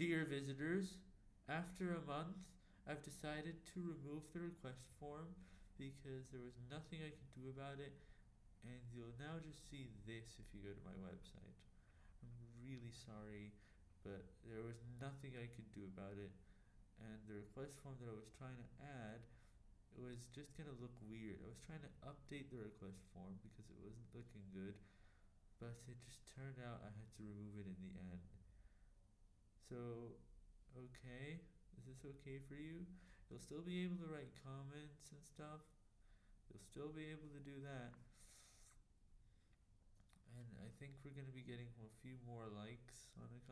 Dear visitors, after a month, I've decided to remove the request form because there was nothing I could do about it, and you'll now just see this if you go to my website. I'm really sorry, but there was nothing I could do about it, and the request form that I was trying to add it was just gonna look weird. I was trying to update the request form because it wasn't looking good, but it just turned out I had to remove it. So, okay, is this okay for you? You'll still be able to write comments and stuff. You'll still be able to do that. And I think we're gonna be getting a few more likes on the.